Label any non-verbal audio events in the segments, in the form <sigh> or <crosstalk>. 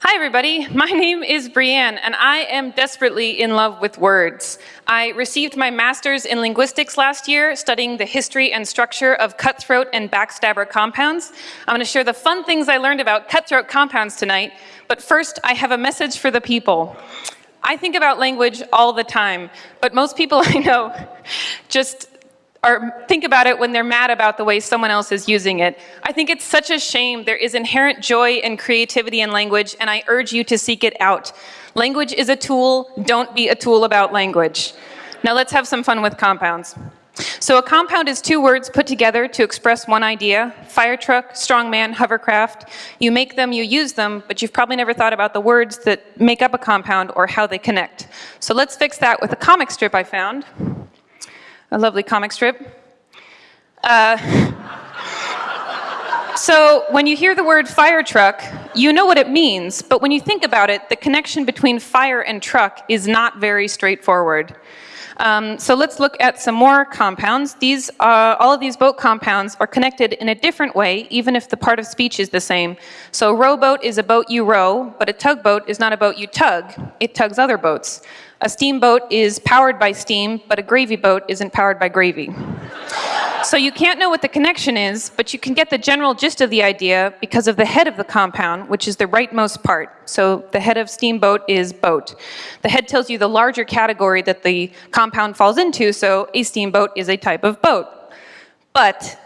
Hi everybody, my name is Brianne and I am desperately in love with words. I received my master's in linguistics last year studying the history and structure of cutthroat and backstabber compounds. I'm going to share the fun things I learned about cutthroat compounds tonight, but first I have a message for the people. I think about language all the time, but most people <laughs> I know just or think about it when they're mad about the way someone else is using it. I think it's such a shame. There is inherent joy and creativity in language, and I urge you to seek it out. Language is a tool. Don't be a tool about language. Now let's have some fun with compounds. So a compound is two words put together to express one idea. Fire truck, strongman, hovercraft. You make them, you use them, but you've probably never thought about the words that make up a compound or how they connect. So let's fix that with a comic strip I found a lovely comic strip. Uh, so when you hear the word fire truck, you know what it means, but when you think about it, the connection between fire and truck is not very straightforward. Um, so let's look at some more compounds. These, uh, all of these boat compounds are connected in a different way, even if the part of speech is the same. So a rowboat is a boat you row, but a tugboat is not a boat you tug. It tugs other boats. A steamboat is powered by steam, but a gravy boat isn't powered by gravy. So you can't know what the connection is, but you can get the general gist of the idea because of the head of the compound, which is the rightmost part. So the head of steamboat is boat. The head tells you the larger category that the compound falls into, so a steamboat is a type of boat. But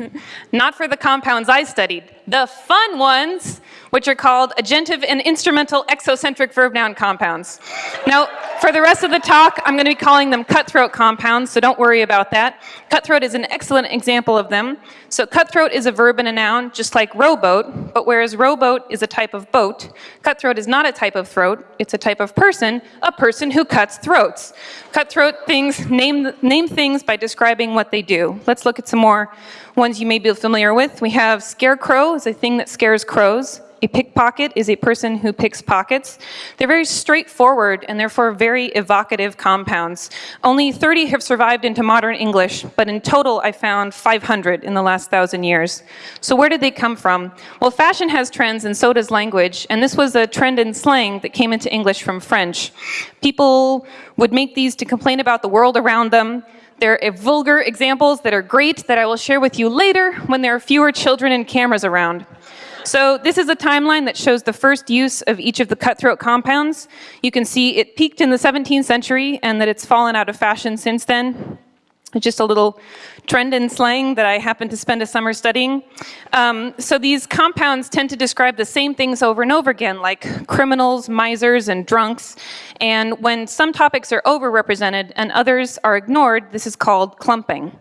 <laughs> not for the compounds I studied. The fun ones which are called agentive and instrumental exocentric verb noun compounds. Now, for the rest of the talk, I'm going to be calling them cutthroat compounds, so don't worry about that. Cutthroat is an excellent example of them. So cutthroat is a verb and a noun, just like rowboat, but whereas rowboat is a type of boat, cutthroat is not a type of throat, it's a type of person, a person who cuts throats. Cutthroat things name, name things by describing what they do. Let's look at some more ones you may be familiar with. We have scarecrow is a thing that scares crows. A pickpocket is a person who picks pockets. They're very straightforward and therefore very evocative compounds. Only 30 have survived into modern English, but in total I found 500 in the last thousand years. So where did they come from? Well, fashion has trends and so does language, and this was a trend in slang that came into English from French. People would make these to complain about the world around them, there are vulgar examples that are great that I will share with you later when there are fewer children and cameras around. So this is a timeline that shows the first use of each of the cutthroat compounds. You can see it peaked in the 17th century and that it's fallen out of fashion since then. Just a little trend in slang that I happened to spend a summer studying. Um, so these compounds tend to describe the same things over and over again, like criminals, misers, and drunks. And when some topics are overrepresented and others are ignored, this is called clumping.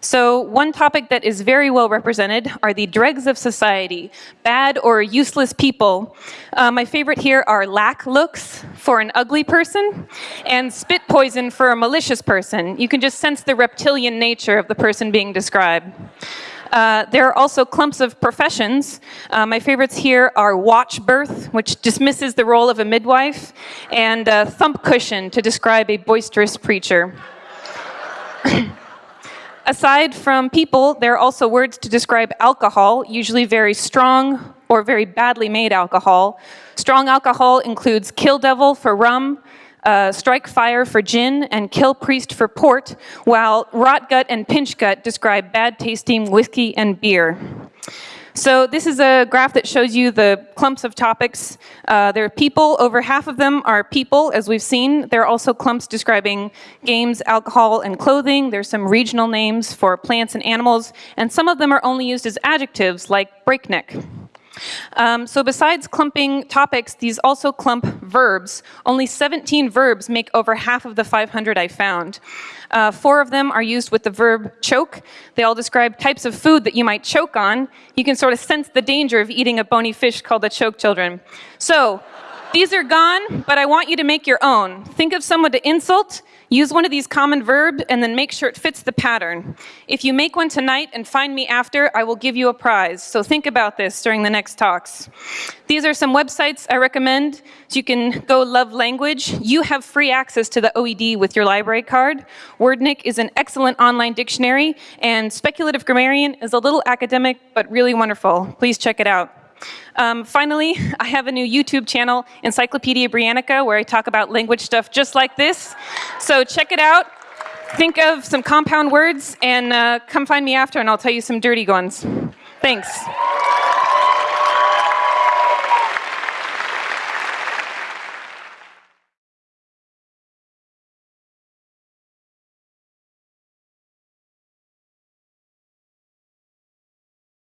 So one topic that is very well represented are the dregs of society, bad or useless people. Uh, my favorite here are lack looks for an ugly person and spit poison for a malicious person. You can just sense the reptilian nature of the person being described. Uh, there are also clumps of professions. Uh, my favorites here are watch birth, which dismisses the role of a midwife, and uh, thump cushion to describe a boisterous preacher. <coughs> Aside from people, there are also words to describe alcohol, usually very strong or very badly made alcohol. Strong alcohol includes kill devil for rum, uh, strike fire for gin and kill priest for port, while rot gut and pinch gut describe bad tasting whiskey and beer. So this is a graph that shows you the clumps of topics. Uh, there are people, over half of them are people, as we've seen. There are also clumps describing games, alcohol, and clothing. There's some regional names for plants and animals, and some of them are only used as adjectives, like breakneck. Um, so besides clumping topics, these also clump verbs. Only 17 verbs make over half of the 500 I found. Uh, four of them are used with the verb choke. They all describe types of food that you might choke on. You can sort of sense the danger of eating a bony fish called the choke children. So these are gone, but I want you to make your own. Think of someone to insult, use one of these common verbs, and then make sure it fits the pattern. If you make one tonight and find me after, I will give you a prize. So think about this during the next talks. These are some websites I recommend. You can go love language. You have free access to the OED with your library card. Wordnik is an excellent online dictionary, and Speculative Grammarian is a little academic, but really wonderful. Please check it out. Um, finally, <laughs> I have a new YouTube channel, Encyclopedia Briannica, where I talk about language stuff just like this. So check it out. Think of some compound words and uh, come find me after, and I'll tell you some dirty ones. Thanks.